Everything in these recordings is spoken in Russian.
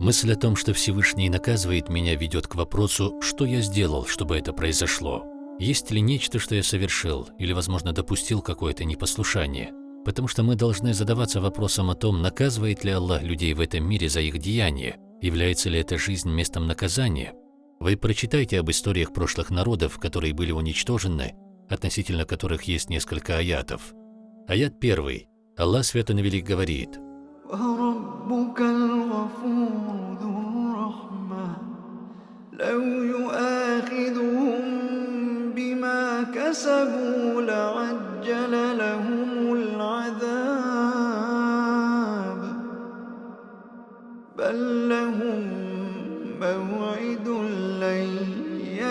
Мысль о том, что Всевышний наказывает меня, ведет к вопросу, что я сделал, чтобы это произошло. Есть ли нечто, что я совершил, или, возможно, допустил какое-то непослушание? Потому что мы должны задаваться вопросом о том, наказывает ли Аллах людей в этом мире за их деяния, является ли эта жизнь местом наказания. Вы прочитайте об историях прошлых народов, которые были уничтожены, относительно которых есть несколько аятов. Аят первый. Аллах Свято Навелик говорит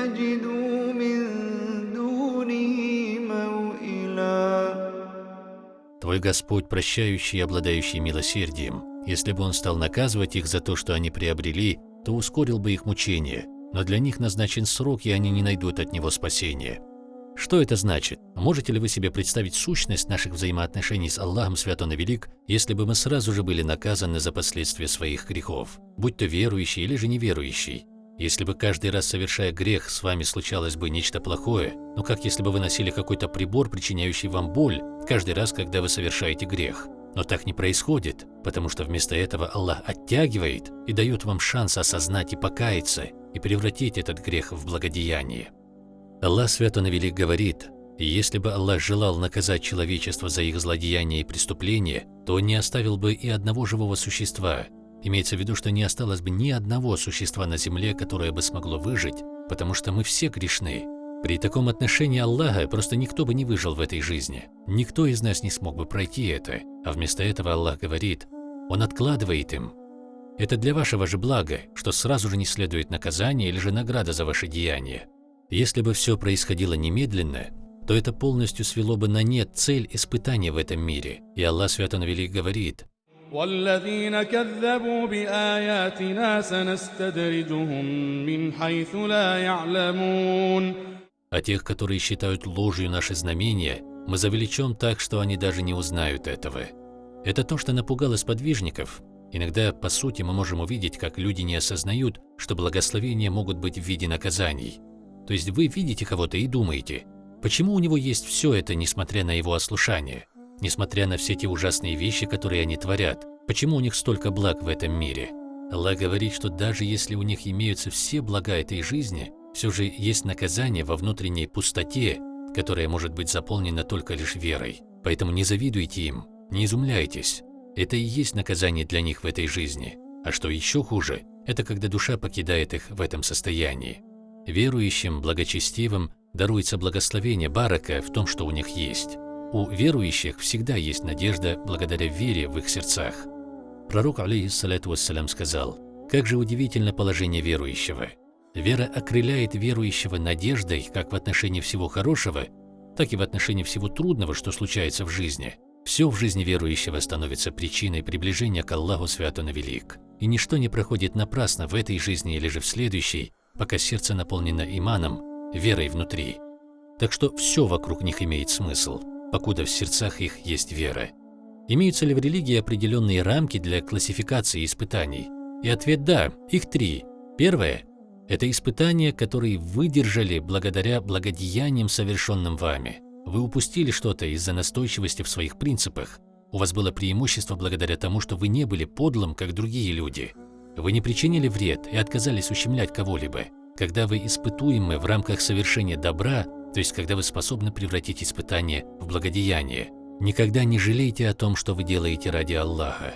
يجدوا من دونه موئلا Твой Господь, прощающий и обладающий милосердием, если бы Он стал наказывать их за то, что они приобрели, то ускорил бы их мучение, но для них назначен срок, и они не найдут от Него спасения. Что это значит? Можете ли вы себе представить сущность наших взаимоотношений с Аллахом Свят Он и Велик, если бы мы сразу же были наказаны за последствия своих грехов, будь то верующий или же неверующий? Если бы каждый раз, совершая грех, с вами случалось бы нечто плохое, ну как если бы вы носили какой-то прибор, причиняющий вам боль, каждый раз, когда вы совершаете грех. Но так не происходит, потому что вместо этого Аллах оттягивает и дает вам шанс осознать и покаяться, и превратить этот грех в благодеяние. Аллах Свят Он Велик говорит, если бы Аллах желал наказать человечество за их злодеяния и преступления, то не оставил бы и одного живого существа. Имеется в виду, что не осталось бы ни одного существа на земле, которое бы смогло выжить, потому что мы все грешны. При таком отношении Аллаха просто никто бы не выжил в этой жизни. Никто из нас не смог бы пройти это, а вместо этого Аллах говорит, Он откладывает им. Это для вашего же блага, что сразу же не следует наказание или же награда за ваши деяния. Если бы все происходило немедленно, то это полностью свело бы на нет цель испытания в этом мире. И Аллах Свято Велик говорит, والذين كذبوا بآياتنا سنستدرجهم من حيث لا يعلمون А тех, которые считают ложью наши знамения, мы завлечем так, что они даже не узнают этого. Это то, что напугало сподвижников. Иногда, по сути, мы можем увидеть, как люди не осознают, что благословения могут быть в виде наказаний. То есть вы видите кого-то и думаете, почему у него есть все это, несмотря на его ослушание, Несмотря на все те ужасные вещи, которые они творят, почему у них столько благ в этом мире. Аллах говорит, что даже если у них имеются все блага этой жизни, все же есть наказание во внутренней пустоте, которая может быть заполнена только лишь верой. Поэтому не завидуйте им, не изумляйтесь. Это и есть наказание для них в этой жизни. А что еще хуже, это когда душа покидает их в этом состоянии. Верующим, благочестивым даруется благословение барака в том, что у них есть. У верующих всегда есть надежда благодаря вере в их сердцах. Пророк, алейхиссалату вассалям, сказал, «Как же удивительно положение верующего! Вера окрыляет верующего надеждой как в отношении всего хорошего, так и в отношении всего трудного, что случается в жизни. Все в жизни верующего становится причиной приближения к Аллаху Свято на Велик. И ничто не проходит напрасно в этой жизни или же в следующей, пока сердце наполнено иманом, верой внутри. Так что все вокруг них имеет смысл, покуда в сердцах их есть вера. Имеются ли в религии определенные рамки для классификации испытаний? И ответ – да, их три. Первое – это испытания, которые выдержали благодаря благодеяниям, совершенным вами. Вы упустили что-то из-за настойчивости в своих принципах. У вас было преимущество благодаря тому, что вы не были подлым, как другие люди – вы не причинили вред и отказались ущемлять кого-либо. Когда вы испытуемы в рамках совершения добра, то есть когда вы способны превратить испытание в благодеяние, никогда не жалейте о том, что вы делаете ради Аллаха.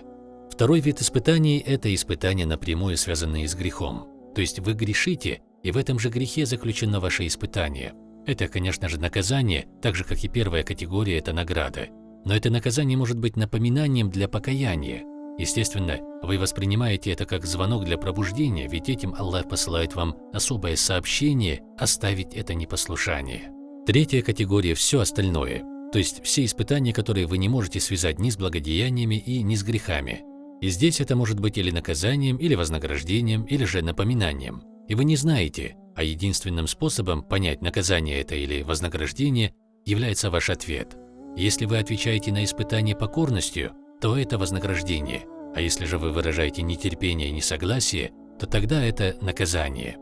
Второй вид испытаний – это испытания, напрямую связанные с грехом. То есть вы грешите, и в этом же грехе заключено ваше испытание. Это, конечно же, наказание, так же, как и первая категория – это награда. Но это наказание может быть напоминанием для покаяния, Естественно, вы воспринимаете это как звонок для пробуждения, ведь этим Аллах посылает вам особое сообщение оставить это непослушание. Третья категория – все остальное, то есть все испытания, которые вы не можете связать ни с благодеяниями и ни с грехами. И здесь это может быть или наказанием, или вознаграждением, или же напоминанием. И вы не знаете, а единственным способом понять, наказание это или вознаграждение, является ваш ответ. Если вы отвечаете на испытание покорностью – то это вознаграждение. А если же вы выражаете нетерпение и несогласие, то тогда это наказание.